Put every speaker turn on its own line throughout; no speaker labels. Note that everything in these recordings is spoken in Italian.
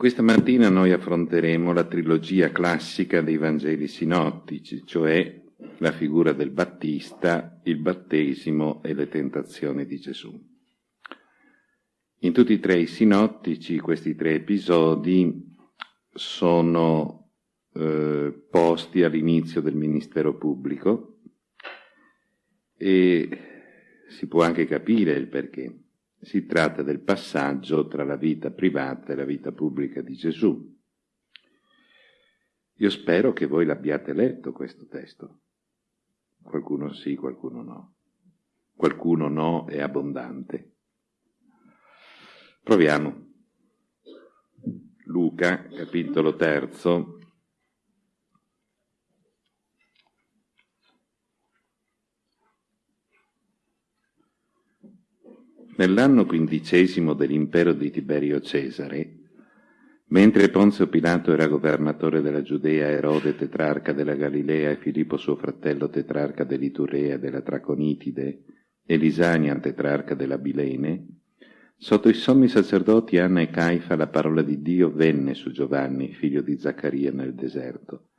Questa mattina noi affronteremo la trilogia classica dei Vangeli sinottici, cioè la figura del Battista, il battesimo e le tentazioni di Gesù. In tutti e tre i sinottici questi tre episodi sono eh, posti all'inizio del ministero pubblico e si può anche capire il perché. Si tratta del passaggio tra la vita privata e la vita pubblica di Gesù. Io spero che voi l'abbiate letto questo testo. Qualcuno sì, qualcuno no. Qualcuno no è abbondante. Proviamo. Luca, capitolo terzo, Nell'anno quindicesimo dell'impero di Tiberio Cesare, mentre Ponzio Pilato era governatore della Giudea, Erode tetrarca della Galilea e Filippo suo fratello tetrarca dell'Iturea e della Traconitide e Lisania tetrarca della Bilene, sotto i sommi sacerdoti Anna e Caifa la parola di Dio venne su Giovanni, figlio di Zaccaria, nel deserto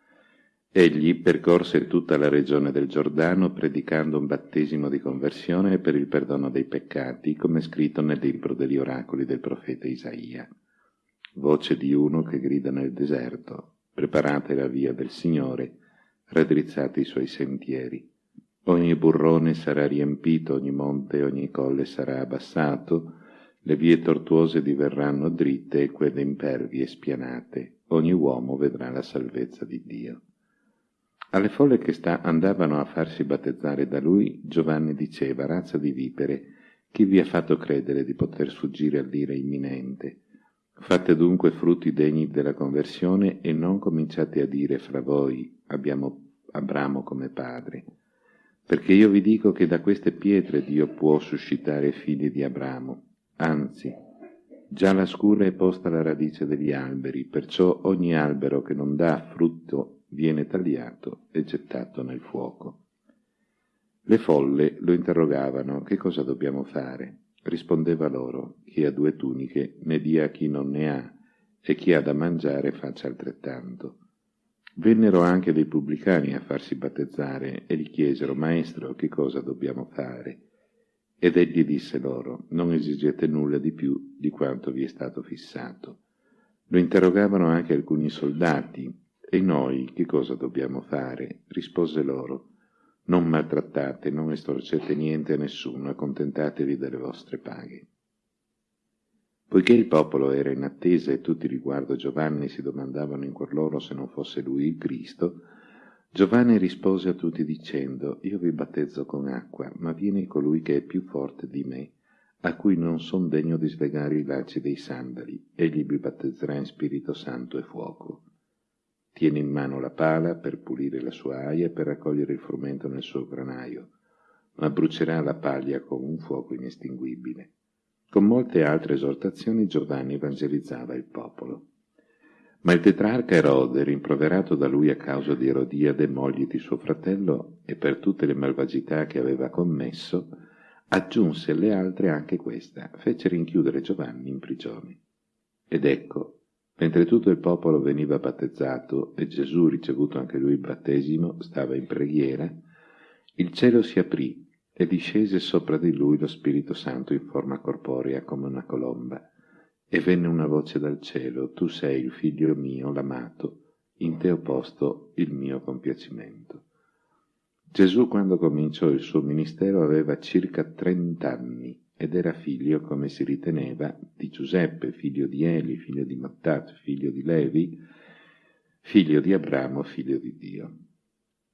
Egli percorse tutta la regione del Giordano predicando un battesimo di conversione per il perdono dei peccati, come scritto nel libro degli oracoli del profeta Isaia. Voce di uno che grida nel deserto, preparate la via del Signore, raddrizzate i suoi sentieri. Ogni burrone sarà riempito, ogni monte e ogni colle sarà abbassato, le vie tortuose diverranno dritte e quelle impervie spianate, ogni uomo vedrà la salvezza di Dio. Alle folle che sta, andavano a farsi battezzare da lui, Giovanni diceva, razza di vipere, chi vi ha fatto credere di poter sfuggire all'ira imminente? Fate dunque frutti degni della conversione e non cominciate a dire fra voi, abbiamo Abramo come padre. Perché io vi dico che da queste pietre Dio può suscitare figli di Abramo. Anzi, già la scura è posta alla radice degli alberi, perciò ogni albero che non dà frutto viene tagliato e gettato nel fuoco. Le folle lo interrogavano che cosa dobbiamo fare. Rispondeva loro, chi ha due tuniche ne dia a chi non ne ha, e chi ha da mangiare faccia altrettanto. Vennero anche dei pubblicani a farsi battezzare e gli chiesero, Maestro, che cosa dobbiamo fare? Ed egli disse loro, non esigete nulla di più di quanto vi è stato fissato. Lo interrogavano anche alcuni soldati, e noi che cosa dobbiamo fare? Rispose loro, non maltrattate, non estorcete niente a nessuno, accontentatevi delle vostre paghe. Poiché il popolo era in attesa e tutti riguardo Giovanni si domandavano in cuor loro se non fosse lui il Cristo, Giovanni rispose a tutti dicendo, io vi battezzo con acqua, ma viene colui che è più forte di me, a cui non son degno di slegare i lacci dei sandali, egli vi battezzerà in Spirito Santo e fuoco. Tiene in mano la pala per pulire la sua aia e per raccogliere il frumento nel suo granaio, ma brucerà la paglia con un fuoco inestinguibile. Con molte altre esortazioni Giovanni evangelizzava il popolo. Ma il tetrarca Erode, rimproverato da lui a causa di Erodiade, moglie di suo fratello, e per tutte le malvagità che aveva commesso, aggiunse alle altre anche questa, fece rinchiudere Giovanni in prigione. Ed ecco, Mentre tutto il popolo veniva battezzato e Gesù, ricevuto anche lui il battesimo, stava in preghiera, il cielo si aprì e discese sopra di lui lo Spirito Santo in forma corporea come una colomba. E venne una voce dal cielo, tu sei il figlio mio, l'amato, in te ho posto il mio compiacimento. Gesù, quando cominciò il suo ministero, aveva circa trent'anni ed era figlio, come si riteneva, di Giuseppe, figlio di Eli, figlio di Mattat, figlio di Levi, figlio di Abramo, figlio di Dio.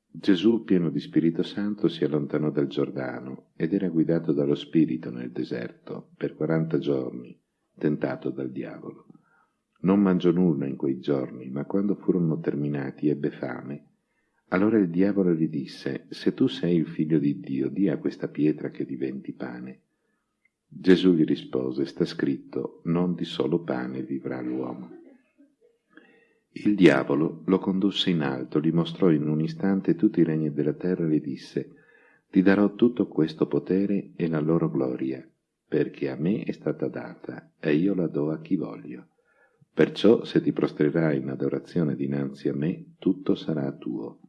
Gesù, pieno di Spirito Santo, si allontanò dal Giordano ed era guidato dallo Spirito nel deserto per quaranta giorni, tentato dal diavolo. Non mangiò nulla in quei giorni, ma quando furono terminati ebbe fame. Allora il diavolo gli disse, se tu sei il figlio di Dio, di a questa pietra che diventi pane. Gesù gli rispose, sta scritto, non di solo pane vivrà l'uomo. Il diavolo lo condusse in alto, gli mostrò in un istante tutti i regni della terra e gli disse, ti darò tutto questo potere e la loro gloria, perché a me è stata data e io la do a chi voglio. Perciò se ti prostrerai in adorazione dinanzi a me, tutto sarà tuo.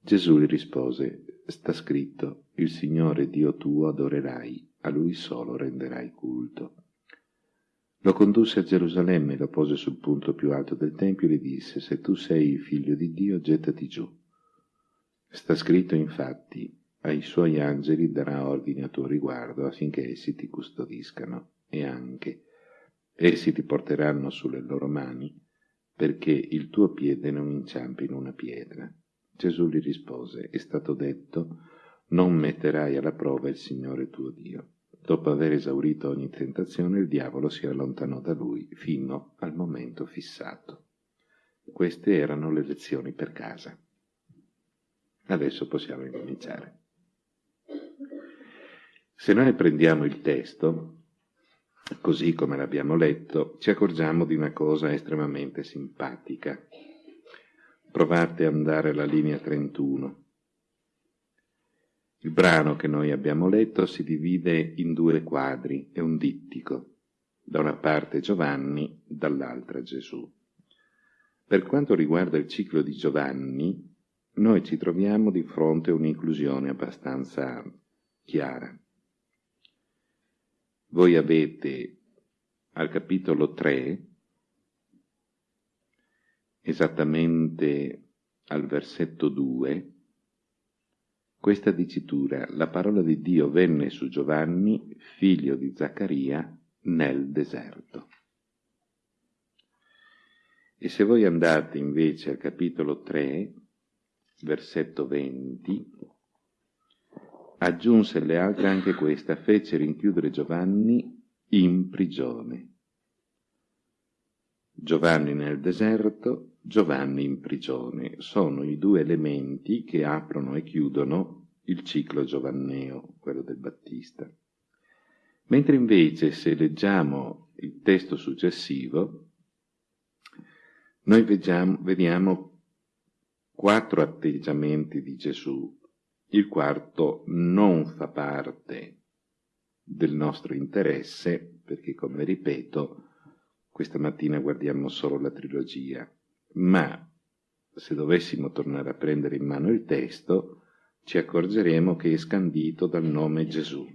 Gesù gli rispose, sta scritto, il Signore Dio tuo adorerai, a Lui solo renderai culto. Lo condusse a Gerusalemme lo pose sul punto più alto del Tempio e gli disse, se tu sei il figlio di Dio, gettati giù. Sta scritto infatti, ai suoi angeli darà ordine a tuo riguardo affinché essi ti custodiscano e anche Essi ti porteranno sulle loro mani perché il tuo piede non inciampi in una pietra. Gesù gli rispose, è stato detto, non metterai alla prova il Signore tuo Dio. Dopo aver esaurito ogni tentazione, il diavolo si allontanò da lui fino al momento fissato. Queste erano le lezioni per casa. Adesso possiamo incominciare. Se noi prendiamo il testo, così come l'abbiamo letto, ci accorgiamo di una cosa estremamente simpatica. Provate ad andare alla linea 31. Il brano che noi abbiamo letto si divide in due quadri, è un dittico, da una parte Giovanni, dall'altra Gesù. Per quanto riguarda il ciclo di Giovanni, noi ci troviamo di fronte a un'inclusione abbastanza chiara. Voi avete al capitolo 3, esattamente al versetto 2, questa dicitura, la parola di Dio venne su Giovanni, figlio di Zaccaria, nel deserto. E se voi andate invece al capitolo 3, versetto 20, aggiunse alle altre anche questa, fece rinchiudere Giovanni in prigione. Giovanni nel deserto, Giovanni in prigione, sono i due elementi che aprono e chiudono il ciclo giovanneo, quello del Battista. Mentre invece se leggiamo il testo successivo, noi vediamo, vediamo quattro atteggiamenti di Gesù il quarto non fa parte del nostro interesse, perché come ripeto, questa mattina guardiamo solo la trilogia, ma se dovessimo tornare a prendere in mano il testo, ci accorgeremo che è scandito dal nome Gesù.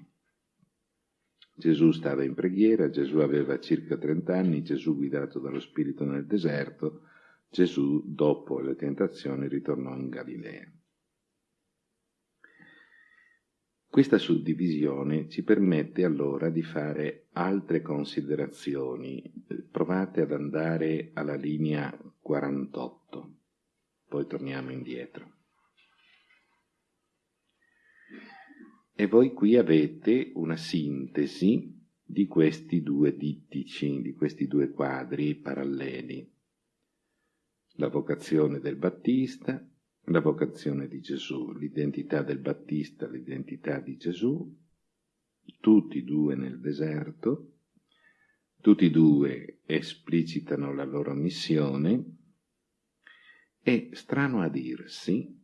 Gesù stava in preghiera, Gesù aveva circa 30 anni, Gesù guidato dallo Spirito nel deserto, Gesù dopo le tentazioni ritornò in Galilea. Questa suddivisione ci permette allora di fare altre considerazioni. Provate ad andare alla linea 48, poi torniamo indietro. E voi qui avete una sintesi di questi due dittici, di questi due quadri paralleli. La vocazione del Battista la vocazione di Gesù, l'identità del Battista, l'identità di Gesù, tutti e due nel deserto, tutti e due esplicitano la loro missione e, strano a dirsi,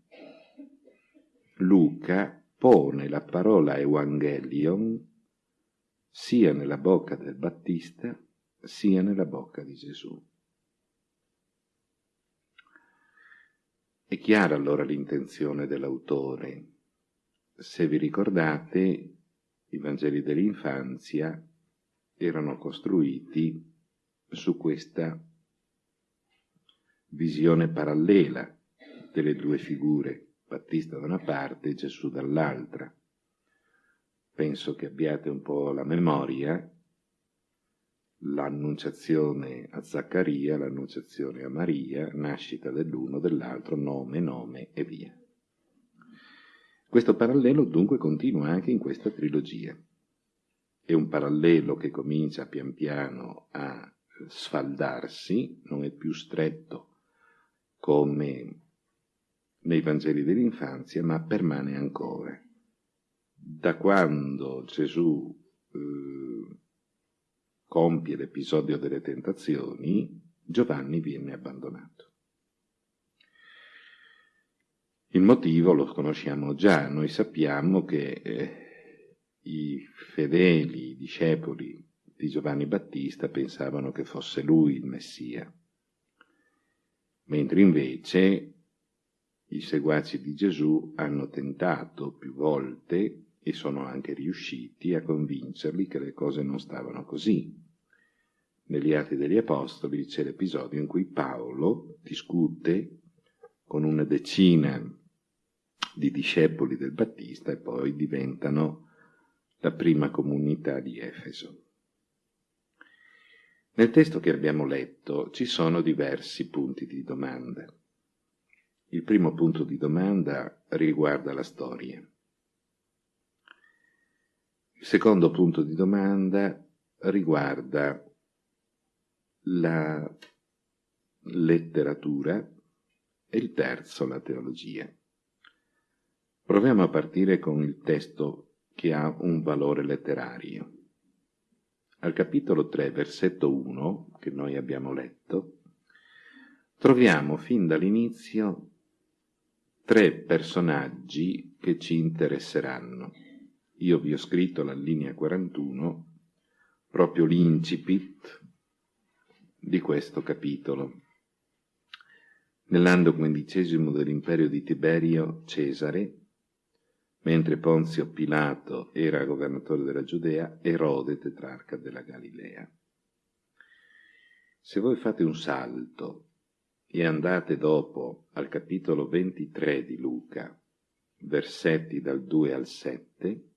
Luca pone la parola Evangelion sia nella bocca del Battista sia nella bocca di Gesù. È chiara allora l'intenzione dell'autore. Se vi ricordate, i Vangeli dell'infanzia erano costruiti su questa visione parallela delle due figure, Battista da una parte e Gesù dall'altra. Penso che abbiate un po' la memoria l'annunciazione a Zaccaria, l'annunciazione a Maria, nascita dell'uno, dell'altro, nome, nome e via. Questo parallelo dunque continua anche in questa trilogia. È un parallelo che comincia pian piano a sfaldarsi, non è più stretto come nei Vangeli dell'infanzia, ma permane ancora. Da quando Gesù eh, compie l'episodio delle tentazioni, Giovanni viene abbandonato. Il motivo lo conosciamo già, noi sappiamo che eh, i fedeli, i discepoli di Giovanni Battista pensavano che fosse lui il Messia, mentre invece i seguaci di Gesù hanno tentato più volte e sono anche riusciti a convincerli che le cose non stavano così. Negli Atti degli Apostoli c'è l'episodio in cui Paolo discute con una decina di discepoli del Battista e poi diventano la prima comunità di Efeso. Nel testo che abbiamo letto ci sono diversi punti di domanda. Il primo punto di domanda riguarda la storia. Il secondo punto di domanda riguarda la letteratura e il terzo la teologia. Proviamo a partire con il testo che ha un valore letterario. Al capitolo 3, versetto 1, che noi abbiamo letto, troviamo fin dall'inizio tre personaggi che ci interesseranno. Io vi ho scritto la linea 41, proprio l'incipit di questo capitolo. Nell'anno quindicesimo dell'imperio di Tiberio Cesare, mentre Ponzio Pilato era governatore della Giudea, Erode tetrarca della Galilea. Se voi fate un salto e andate dopo al capitolo 23 di Luca, versetti dal 2 al 7,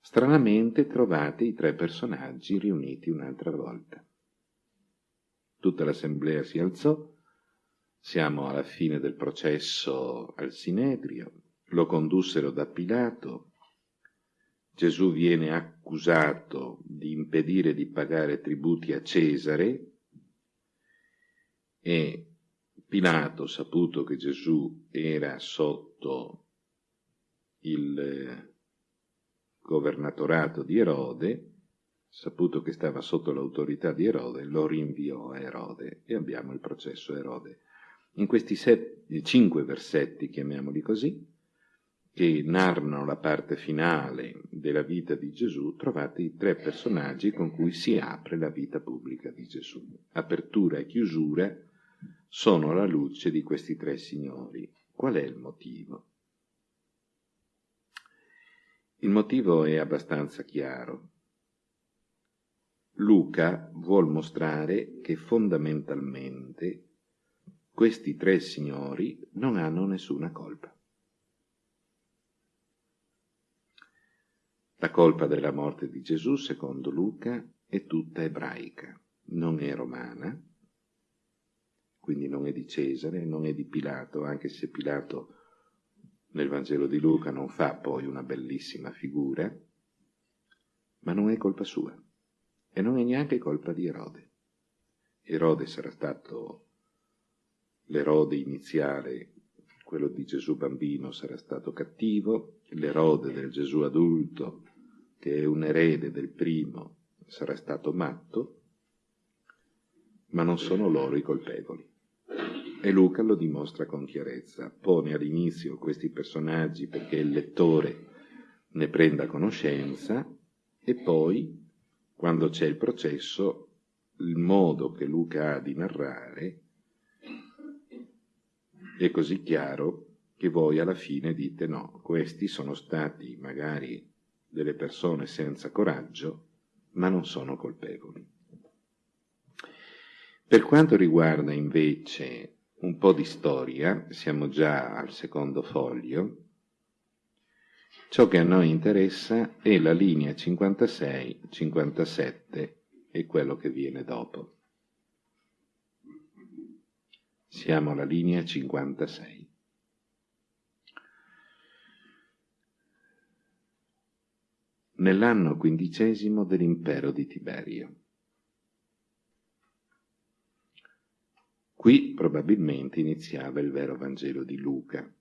stranamente trovate i tre personaggi riuniti un'altra volta. Tutta l'assemblea si alzò, siamo alla fine del processo al Sinedrio, lo condussero da Pilato, Gesù viene accusato di impedire di pagare tributi a Cesare, e Pilato, saputo che Gesù era sotto il eh, governatorato di Erode, saputo che stava sotto l'autorità di Erode, lo rinviò a Erode e abbiamo il processo Erode. In questi sette, cinque versetti, chiamiamoli così, che narrano la parte finale della vita di Gesù, trovate i tre personaggi con cui si apre la vita pubblica di Gesù. Apertura e chiusura sono alla luce di questi tre signori. Qual è il motivo? Il motivo è abbastanza chiaro. Luca vuol mostrare che fondamentalmente questi tre signori non hanno nessuna colpa. La colpa della morte di Gesù, secondo Luca, è tutta ebraica, non è romana, quindi non è di Cesare, non è di Pilato, anche se Pilato nel Vangelo di Luca non fa poi una bellissima figura, ma non è colpa sua e non è neanche colpa di Erode. Erode sarà stato l'Erode iniziale, quello di Gesù bambino sarà stato cattivo, l'Erode del Gesù adulto, che un erede del primo, sarà stato matto, ma non sono loro i colpevoli. E Luca lo dimostra con chiarezza, pone all'inizio questi personaggi perché il lettore ne prenda conoscenza e poi, quando c'è il processo, il modo che Luca ha di narrare è così chiaro che voi alla fine dite no, questi sono stati magari delle persone senza coraggio, ma non sono colpevoli. Per quanto riguarda invece un po' di storia, siamo già al secondo foglio, ciò che a noi interessa è la linea 56-57 e quello che viene dopo. Siamo alla linea 56. Nell'anno quindicesimo dell'impero di Tiberio. Qui probabilmente iniziava il vero Vangelo di Luca,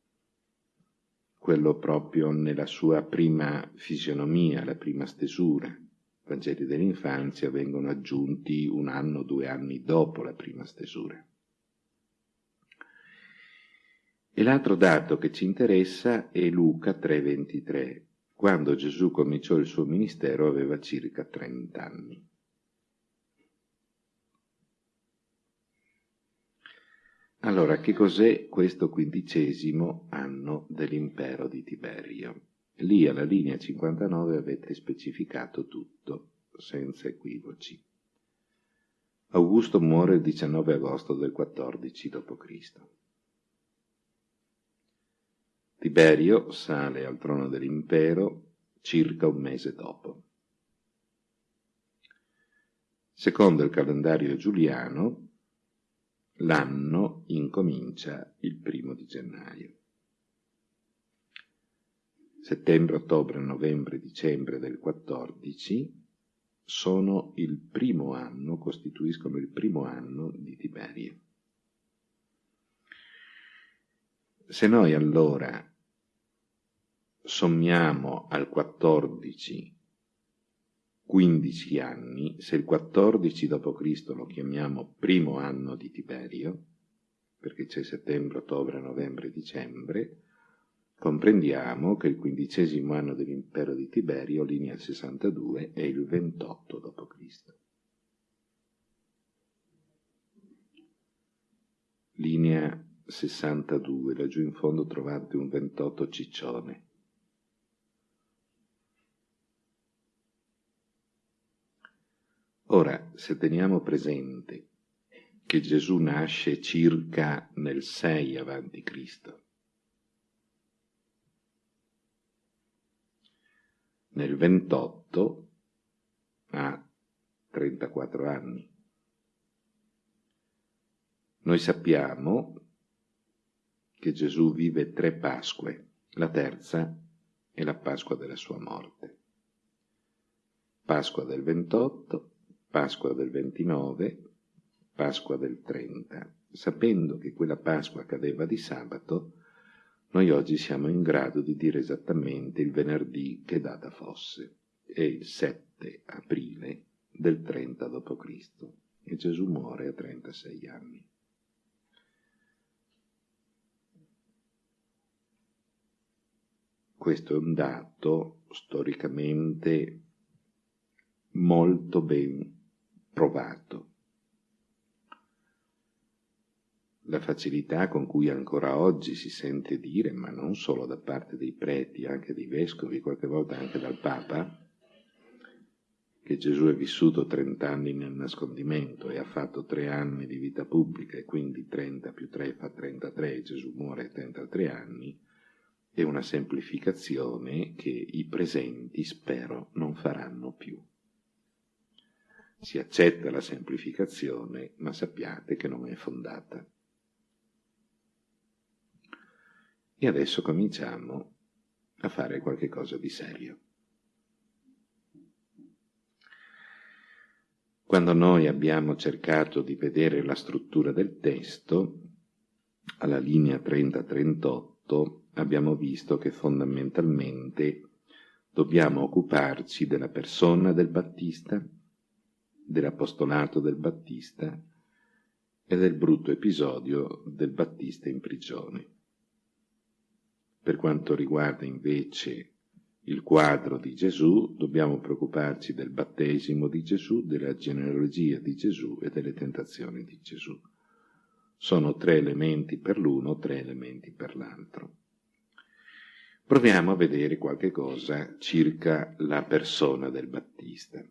quello proprio nella sua prima fisionomia, la prima stesura. I Vangeli dell'infanzia vengono aggiunti un anno, due anni dopo la prima stesura. E l'altro dato che ci interessa è Luca 3:23, quando Gesù cominciò il suo ministero aveva circa 30 anni. Allora, che cos'è questo quindicesimo anno dell'impero di Tiberio? Lì alla linea 59 avete specificato tutto, senza equivoci. Augusto muore il 19 agosto del 14 d.C. Tiberio sale al trono dell'impero circa un mese dopo. Secondo il calendario giuliano, l'anno incomincia il primo di gennaio. Settembre, ottobre, novembre, dicembre del 14 sono il primo anno, costituiscono il primo anno di Tiberio. Se noi allora sommiamo al 14 15 anni, se il 14 d.C. lo chiamiamo primo anno di Tiberio, perché c'è settembre, ottobre, novembre, dicembre, comprendiamo che il quindicesimo anno dell'impero di Tiberio, linea 62, è il 28 d.C. Linea 62, laggiù in fondo trovate un 28 ciccione. Ora, se teniamo presente che Gesù nasce circa nel 6 avanti Cristo, nel 28 ha 34 anni. Noi sappiamo che Gesù vive tre Pasque, la terza è la Pasqua della sua morte. Pasqua del 28, Pasqua del 29, Pasqua del 30. Sapendo che quella Pasqua cadeva di sabato, noi oggi siamo in grado di dire esattamente il venerdì che data fosse. È il 7 aprile del 30 d.C. e Gesù muore a 36 anni. Questo è un dato storicamente molto ben provato. La facilità con cui ancora oggi si sente dire, ma non solo da parte dei preti, anche dei vescovi, qualche volta anche dal Papa, che Gesù è vissuto 30 anni nel nascondimento e ha fatto tre anni di vita pubblica e quindi 30 più 3 fa 33 e Gesù muore a 33 anni, è una semplificazione che i presenti spero non faranno più. Si accetta la semplificazione, ma sappiate che non è fondata. E adesso cominciamo a fare qualche cosa di serio. Quando noi abbiamo cercato di vedere la struttura del testo, alla linea 30-38 abbiamo visto che fondamentalmente dobbiamo occuparci della persona del Battista, dell'apostolato del Battista e del brutto episodio del Battista in prigione. Per quanto riguarda invece il quadro di Gesù, dobbiamo preoccuparci del battesimo di Gesù, della genealogia di Gesù e delle tentazioni di Gesù. Sono tre elementi per l'uno, tre elementi per l'altro. Proviamo a vedere qualche cosa circa la persona del Battista.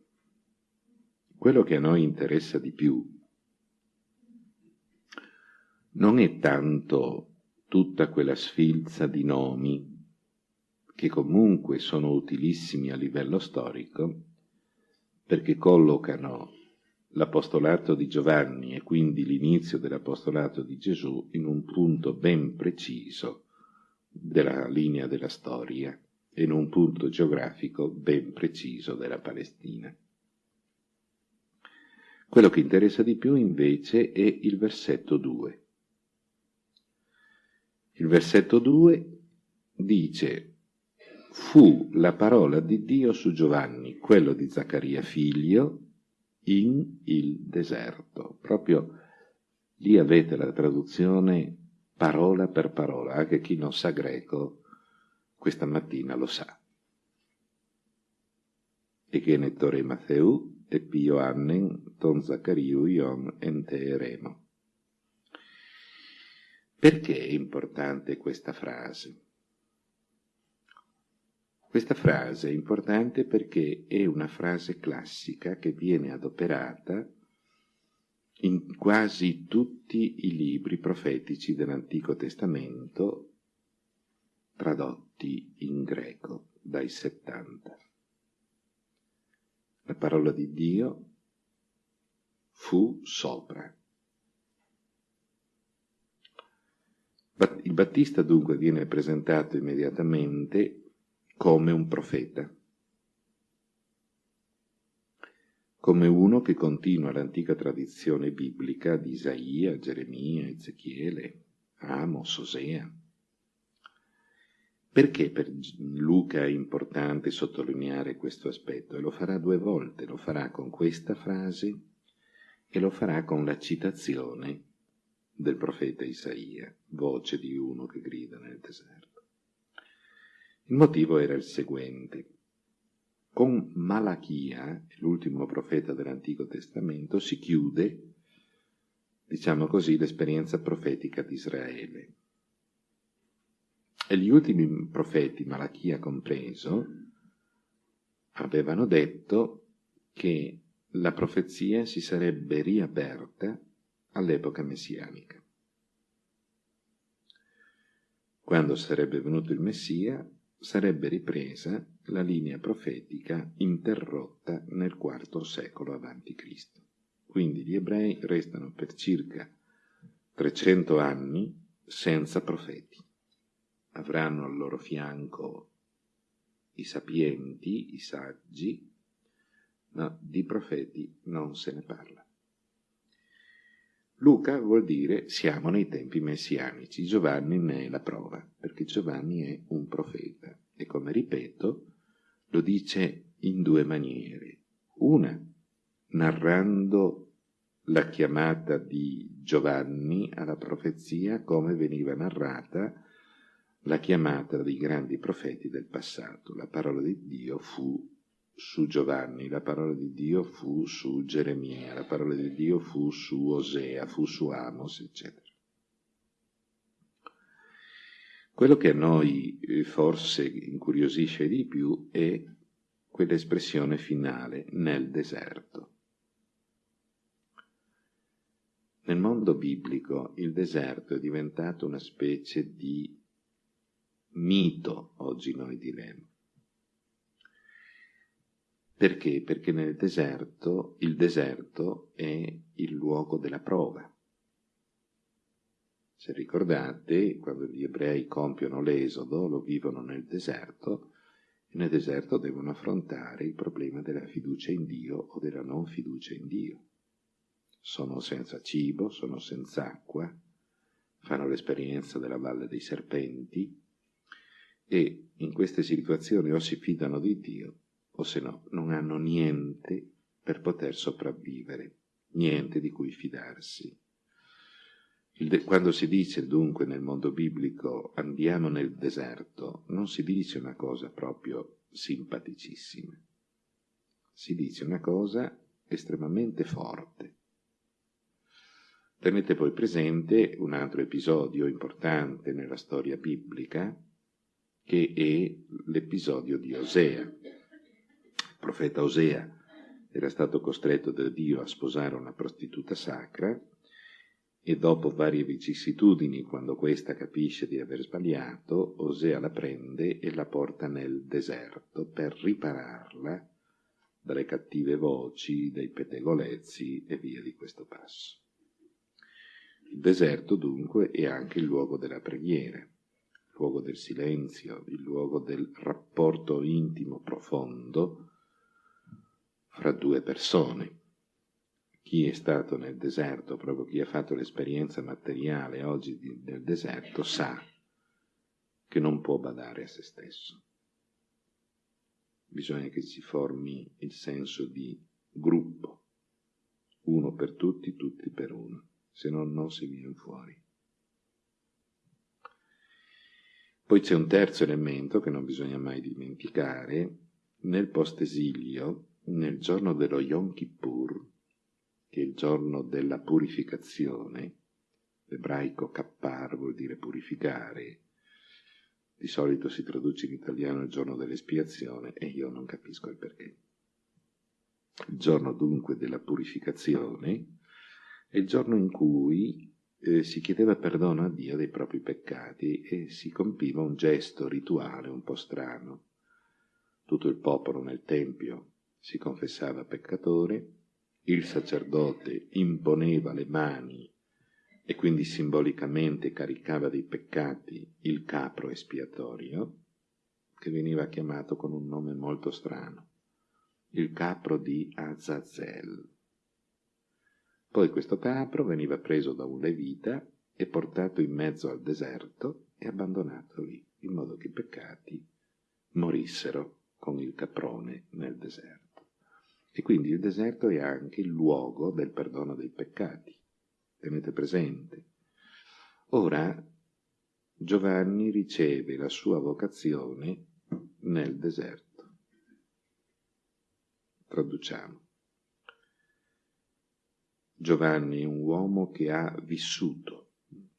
Quello che a noi interessa di più non è tanto tutta quella sfilza di nomi che comunque sono utilissimi a livello storico, perché collocano l'apostolato di Giovanni e quindi l'inizio dell'apostolato di Gesù in un punto ben preciso della linea della storia e in un punto geografico ben preciso della Palestina. Quello che interessa di più invece è il versetto 2. Il versetto 2 dice fu la parola di Dio su Giovanni, quello di Zaccaria figlio, in il deserto. Proprio lì avete la traduzione parola per parola, anche chi non sa greco questa mattina lo sa. e genettore Matteu e Pio Annen ton Zaccariu ion enteeremo. Perché è importante questa frase? Questa frase è importante perché è una frase classica che viene adoperata in quasi tutti i libri profetici dell'Antico Testamento tradotti in greco dai 70. La parola di Dio fu sopra. Il Battista dunque viene presentato immediatamente come un profeta, come uno che continua l'antica tradizione biblica di Isaia, Geremia, Ezechiele, Amos, Osea. Perché per Luca è importante sottolineare questo aspetto? E lo farà due volte, lo farà con questa frase e lo farà con la citazione del profeta Isaia, voce di uno che grida nel deserto. Il motivo era il seguente. Con Malachia, l'ultimo profeta dell'Antico Testamento, si chiude, diciamo così, l'esperienza profetica di Israele. E gli ultimi profeti, Malachia compreso, avevano detto che la profezia si sarebbe riaperta all'epoca messianica. Quando sarebbe venuto il Messia, sarebbe ripresa la linea profetica interrotta nel IV secolo a.C. Quindi gli ebrei restano per circa 300 anni senza profeti avranno al loro fianco i sapienti, i saggi, ma di profeti non se ne parla. Luca vuol dire siamo nei tempi messianici, Giovanni ne è la prova, perché Giovanni è un profeta e come ripeto lo dice in due maniere. Una, narrando la chiamata di Giovanni alla profezia come veniva narrata la chiamata dei grandi profeti del passato. La parola di Dio fu su Giovanni, la parola di Dio fu su Geremia, la parola di Dio fu su Osea, fu su Amos, eccetera. Quello che a noi eh, forse incuriosisce di più è quell'espressione finale, nel deserto. Nel mondo biblico il deserto è diventato una specie di mito, oggi noi diremmo. Perché? Perché nel deserto, il deserto è il luogo della prova. Se ricordate, quando gli ebrei compiono l'esodo, lo vivono nel deserto, e nel deserto devono affrontare il problema della fiducia in Dio o della non fiducia in Dio. Sono senza cibo, sono senza acqua, fanno l'esperienza della valle dei serpenti, e in queste situazioni o si fidano di Dio o se no non hanno niente per poter sopravvivere, niente di cui fidarsi. Quando si dice dunque nel mondo biblico andiamo nel deserto, non si dice una cosa proprio simpaticissima, si dice una cosa estremamente forte. Tenete poi presente un altro episodio importante nella storia biblica, che è l'episodio di Osea. Il profeta Osea era stato costretto da Dio a sposare una prostituta sacra e dopo varie vicissitudini, quando questa capisce di aver sbagliato, Osea la prende e la porta nel deserto per ripararla dalle cattive voci, dai pettegolezzi e via di questo passo. Il deserto dunque è anche il luogo della preghiera luogo del silenzio, il luogo del rapporto intimo profondo fra due persone. Chi è stato nel deserto, proprio chi ha fatto l'esperienza materiale oggi di, del deserto, sa che non può badare a se stesso. Bisogna che si formi il senso di gruppo, uno per tutti, tutti per uno, se no non si viene fuori. Poi c'è un terzo elemento che non bisogna mai dimenticare, nel post-esilio, nel giorno dello Yom Kippur, che è il giorno della purificazione, l'ebraico kappar vuol dire purificare, di solito si traduce in italiano il giorno dell'espiazione e io non capisco il perché. Il giorno dunque della purificazione è il giorno in cui eh, si chiedeva perdono a Dio dei propri peccati e si compiva un gesto rituale un po' strano. Tutto il popolo nel Tempio si confessava peccatore, il sacerdote imponeva le mani e quindi simbolicamente caricava dei peccati il capro espiatorio, che veniva chiamato con un nome molto strano, il capro di Azazel. Poi questo capro veniva preso da un levita e portato in mezzo al deserto e abbandonato lì, in modo che i peccati morissero con il caprone nel deserto. E quindi il deserto è anche il luogo del perdono dei peccati tenete presente. Ora Giovanni riceve la sua vocazione nel deserto. Traduciamo. Giovanni è un uomo che ha vissuto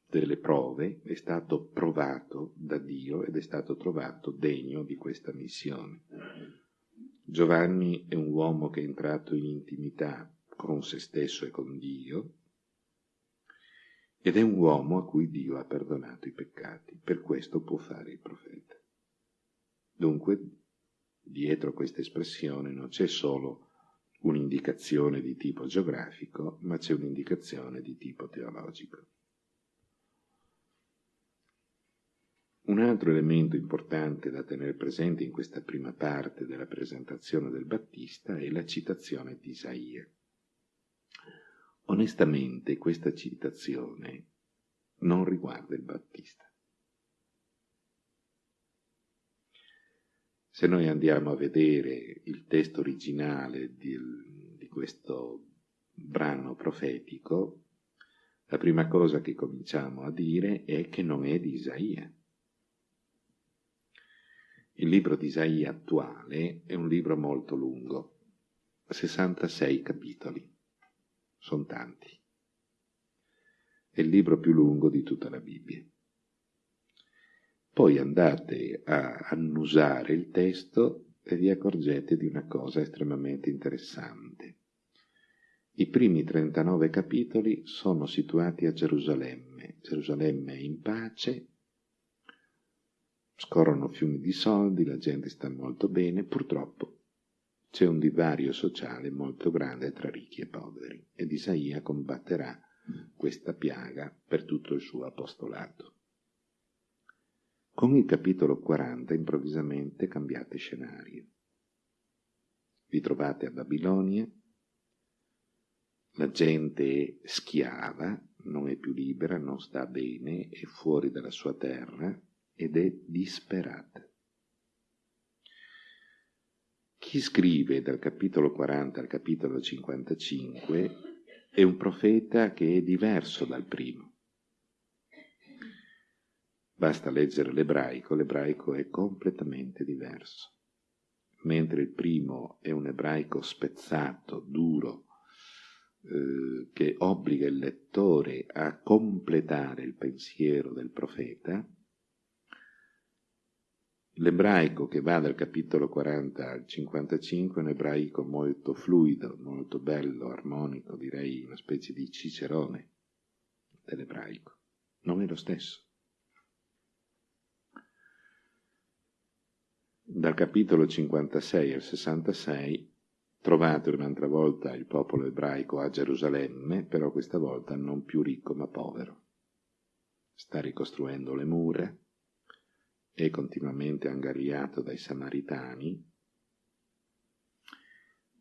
delle prove, è stato provato da Dio ed è stato trovato degno di questa missione. Giovanni è un uomo che è entrato in intimità con se stesso e con Dio, ed è un uomo a cui Dio ha perdonato i peccati, per questo può fare il profeta. Dunque, dietro questa espressione non c'è solo un'indicazione di tipo geografico, ma c'è un'indicazione di tipo teologico. Un altro elemento importante da tenere presente in questa prima parte della presentazione del Battista è la citazione di Isaia. Onestamente questa citazione non riguarda il Battista. Se noi andiamo a vedere il testo originale di, di questo brano profetico, la prima cosa che cominciamo a dire è che non è di Isaia. Il libro di Isaia attuale è un libro molto lungo, 66 capitoli sono tanti. È il libro più lungo di tutta la Bibbia. Poi andate a annusare il testo e vi accorgete di una cosa estremamente interessante. I primi 39 capitoli sono situati a Gerusalemme. Gerusalemme è in pace, scorrono fiumi di soldi, la gente sta molto bene, purtroppo c'è un divario sociale molto grande tra ricchi e poveri ed Isaia combatterà questa piaga per tutto il suo apostolato. Con il capitolo 40 improvvisamente cambiate scenario. Vi trovate a Babilonia, la gente è schiava, non è più libera, non sta bene, è fuori dalla sua terra ed è disperata. Chi scrive dal capitolo 40 al capitolo 55 è un profeta che è diverso dal primo. Basta leggere l'ebraico, l'ebraico è completamente diverso. Mentre il primo è un ebraico spezzato, duro, eh, che obbliga il lettore a completare il pensiero del profeta, L'ebraico che va dal capitolo 40 al 55 è un ebraico molto fluido, molto bello, armonico, direi una specie di cicerone dell'ebraico. Non è lo stesso. Dal capitolo 56 al 66 trovate un'altra volta il popolo ebraico a Gerusalemme, però questa volta non più ricco ma povero. Sta ricostruendo le mura, è continuamente angariato dai samaritani.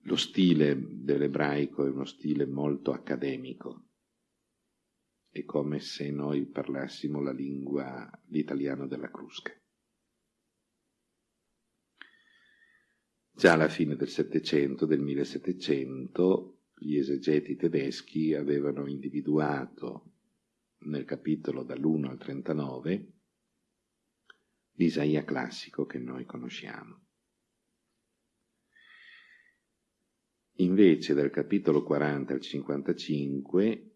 Lo stile dell'ebraico è uno stile molto accademico, è come se noi parlassimo la lingua, l'italiano della Crusca. Già alla fine del Settecento, del 1700, gli esegeti tedeschi avevano individuato nel capitolo dall'1 al 39 l'Isaia classico che noi conosciamo. Invece dal capitolo 40 al 55